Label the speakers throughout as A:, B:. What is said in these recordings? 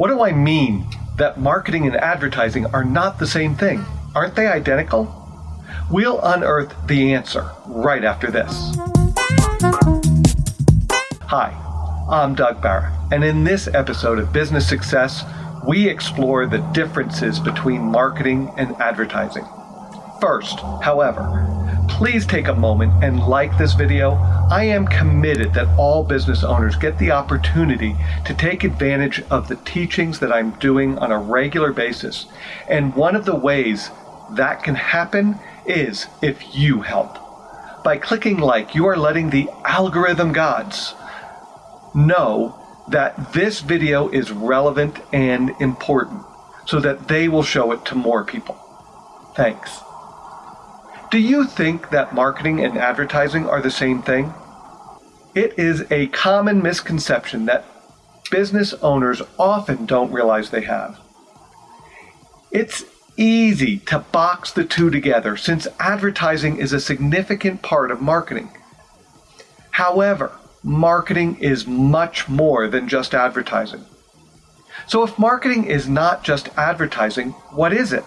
A: What do I mean that marketing and advertising are not the same thing? Aren't they identical? We'll unearth the answer right after this. Hi, I'm Doug Barra, and in this episode of Business Success, we explore the differences between marketing and advertising. First, however, please take a moment and like this video. I am committed that all business owners get the opportunity to take advantage of the teachings that I'm doing on a regular basis. And one of the ways that can happen is if you help. By clicking like, you are letting the algorithm gods know that this video is relevant and important so that they will show it to more people. Thanks. Do you think that marketing and advertising are the same thing? It is a common misconception that business owners often don't realize they have. It's easy to box the two together since advertising is a significant part of marketing. However, marketing is much more than just advertising. So if marketing is not just advertising, what is it?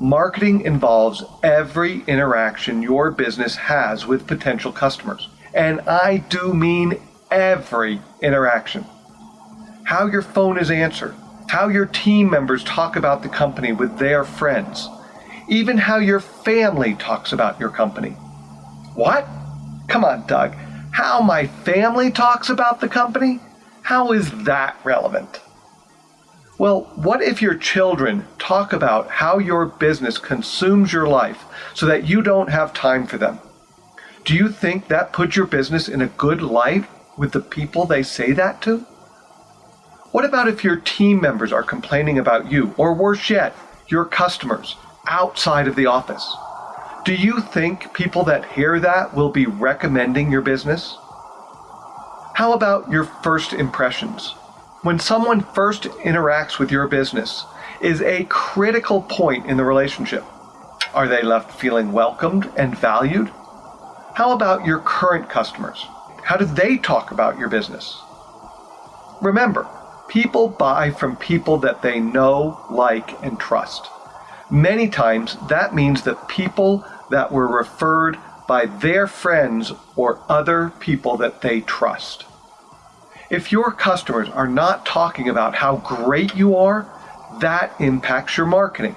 A: Marketing involves every interaction your business has with potential customers. And I do mean every interaction. How your phone is answered, how your team members talk about the company with their friends, even how your family talks about your company. What? Come on, Doug. How my family talks about the company? How is that relevant? Well, what if your children talk about how your business consumes your life so that you don't have time for them? Do you think that puts your business in a good light with the people they say that to? What about if your team members are complaining about you, or worse yet, your customers, outside of the office? Do you think people that hear that will be recommending your business? How about your first impressions? When someone first interacts with your business is a critical point in the relationship. Are they left feeling welcomed and valued? How about your current customers? How do they talk about your business? Remember, People buy from people that they know, like, and trust. Many times that means that people that were referred by their friends or other people that they trust. If your customers are not talking about how great you are, that impacts your marketing.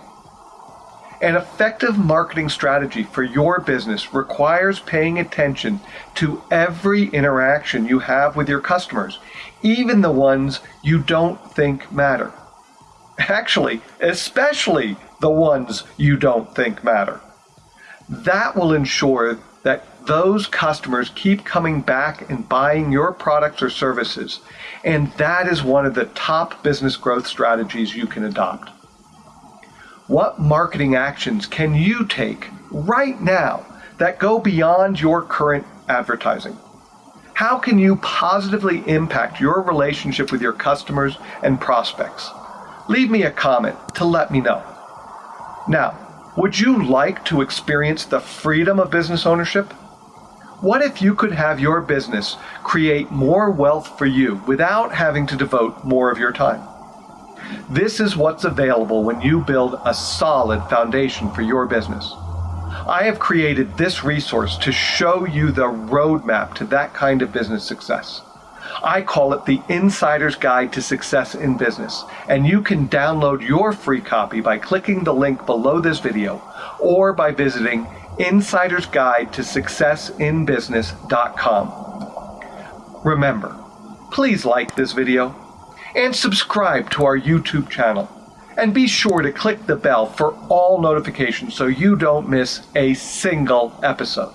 A: An effective marketing strategy for your business requires paying attention to every interaction you have with your customers, even the ones you don't think matter. Actually, especially the ones you don't think matter. That will ensure that those customers keep coming back and buying your products or services, and that is one of the top business growth strategies you can adopt. What marketing actions can you take right now that go beyond your current advertising? How can you positively impact your relationship with your customers and prospects? Leave me a comment to let me know. Now, would you like to experience the freedom of business ownership? What if you could have your business create more wealth for you without having to devote more of your time? This is what's available when you build a solid foundation for your business. I have created this resource to show you the roadmap to that kind of business success. I call it the Insider's Guide to Success in Business, and you can download your free copy by clicking the link below this video or by visiting Insider's Guide to SuccessInBusiness.com. Remember, please like this video, and subscribe to our YouTube channel. And be sure to click the bell for all notifications so you don't miss a single episode.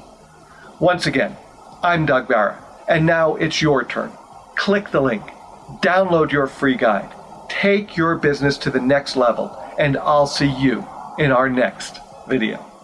A: Once again, I'm Doug Barra, and now it's your turn. Click the link, download your free guide, take your business to the next level, and I'll see you in our next video.